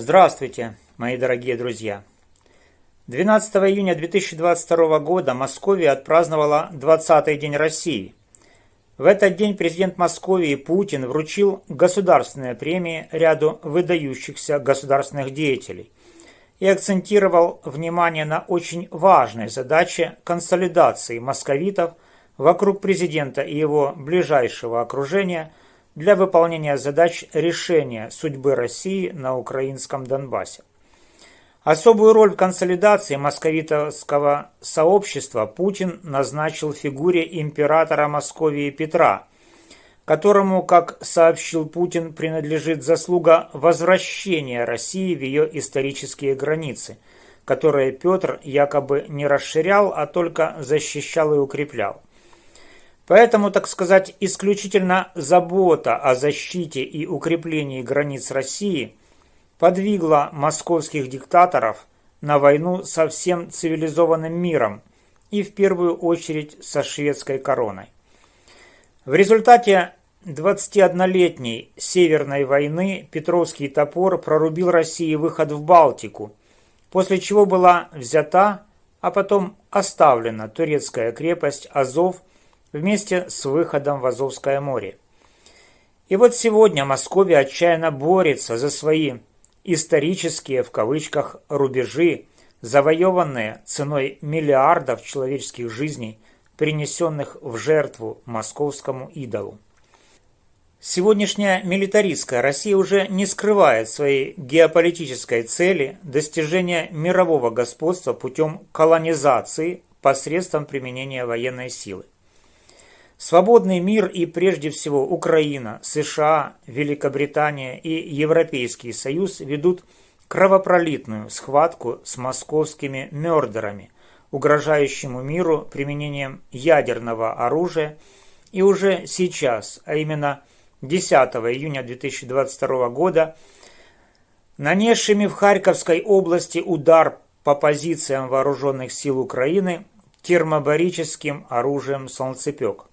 Здравствуйте, мои дорогие друзья! 12 июня 2022 года Московия отпраздновала 20-й день России. В этот день президент Московии Путин вручил государственные премии ряду выдающихся государственных деятелей и акцентировал внимание на очень важной задаче консолидации московитов вокруг президента и его ближайшего окружения для выполнения задач решения судьбы России на украинском Донбассе. Особую роль в консолидации московитовского сообщества Путин назначил фигуре императора Московии Петра, которому, как сообщил Путин, принадлежит заслуга возвращения России в ее исторические границы, которые Петр якобы не расширял, а только защищал и укреплял. Поэтому, так сказать, исключительно забота о защите и укреплении границ России подвигла московских диктаторов на войну со всем цивилизованным миром и в первую очередь со шведской короной. В результате 21-летней Северной войны Петровский топор прорубил России выход в Балтику, после чего была взята, а потом оставлена турецкая крепость Азов вместе с выходом в Азовское море. И вот сегодня Московия отчаянно борется за свои исторические, в кавычках, рубежи, завоеванные ценой миллиардов человеческих жизней, принесенных в жертву московскому идолу. Сегодняшняя милитаристская Россия уже не скрывает своей геополитической цели достижения мирового господства путем колонизации посредством применения военной силы. Свободный мир и прежде всего Украина, США, Великобритания и Европейский Союз ведут кровопролитную схватку с московскими мёрдерами, угрожающему миру применением ядерного оружия и уже сейчас, а именно 10 июня 2022 года, нанесшими в Харьковской области удар по позициям вооруженных сил Украины термобарическим оружием «Солнцепек».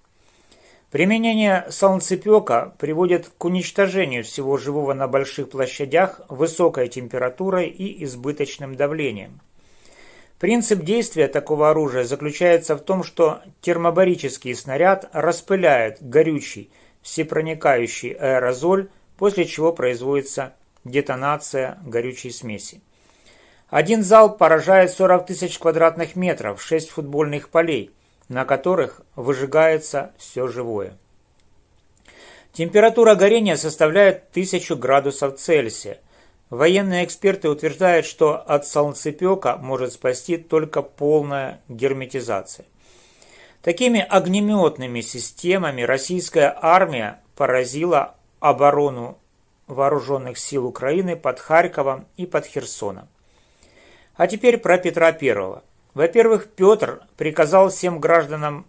Применение солнцепека приводит к уничтожению всего живого на больших площадях высокой температурой и избыточным давлением. Принцип действия такого оружия заключается в том, что термобарический снаряд распыляет горючий, всепроникающий аэрозоль, после чего производится детонация горючей смеси. Один залп поражает 40 тысяч квадратных метров, 6 футбольных полей, на которых выжигается все живое. Температура горения составляет 1000 градусов Цельсия. Военные эксперты утверждают, что от солнцепека может спасти только полная герметизация. Такими огнеметными системами российская армия поразила оборону вооруженных сил Украины под Харьковом и под Херсоном. А теперь про Петра Первого. Во-первых, Петр приказал всем гражданам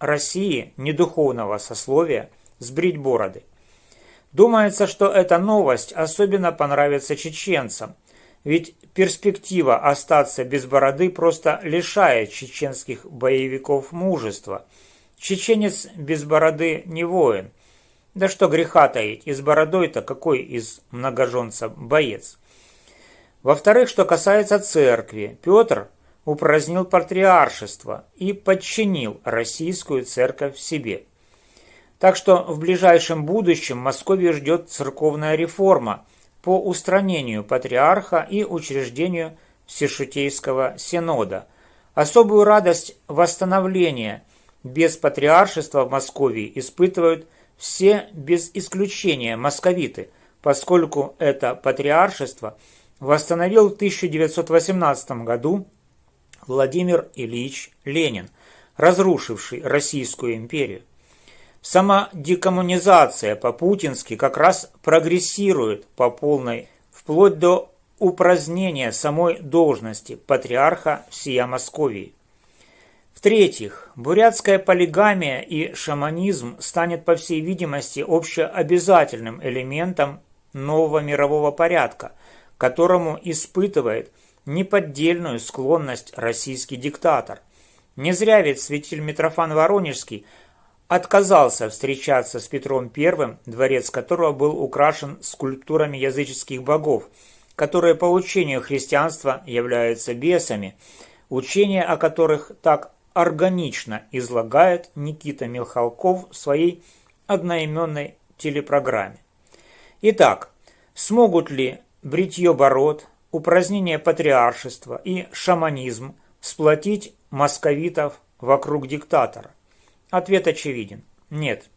России недуховного сословия сбрить бороды. Думается, что эта новость особенно понравится чеченцам, ведь перспектива остаться без бороды просто лишает чеченских боевиков мужества. Чеченец без бороды не воин. Да что греха таить, и с бородой-то какой из многоженца боец. Во-вторых, что касается церкви, Петр упразднил патриаршество и подчинил российскую церковь себе. Так что в ближайшем будущем Московию ждет церковная реформа по устранению патриарха и учреждению Всешутейского Синода. Особую радость восстановления без патриаршества в Московии испытывают все без исключения московиты, поскольку это патриаршество восстановил в 1918 году Владимир Ильич Ленин, разрушивший Российскую империю. Сама декоммунизация по-путински как раз прогрессирует по полной, вплоть до упразднения самой должности патриарха всея Московии. В-третьих, бурятская полигамия и шаманизм станет, по всей видимости, общеобязательным элементом нового мирового порядка, которому испытывает неподдельную склонность российский диктатор. Не зря ведь святитель Митрофан Воронежский отказался встречаться с Петром I, дворец которого был украшен скульптурами языческих богов, которые по учению христианства являются бесами, учения о которых так органично излагает Никита Михалков в своей одноименной телепрограмме. Итак, смогут ли бритье бород, упразднение патриаршества и шаманизм сплотить московитов вокруг диктатора? Ответ очевиден – нет.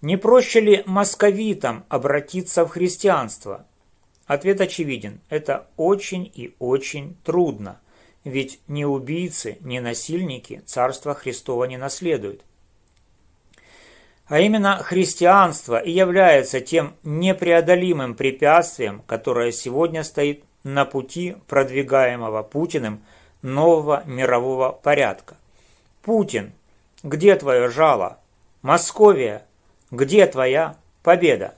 Не проще ли московитам обратиться в христианство? Ответ очевиден – это очень и очень трудно, ведь ни убийцы, ни насильники Царства Христова не наследуют. А именно христианство и является тем непреодолимым препятствием, которое сегодня стоит на пути продвигаемого Путиным нового мирового порядка. Путин, где твое жало? Московия, где твоя победа?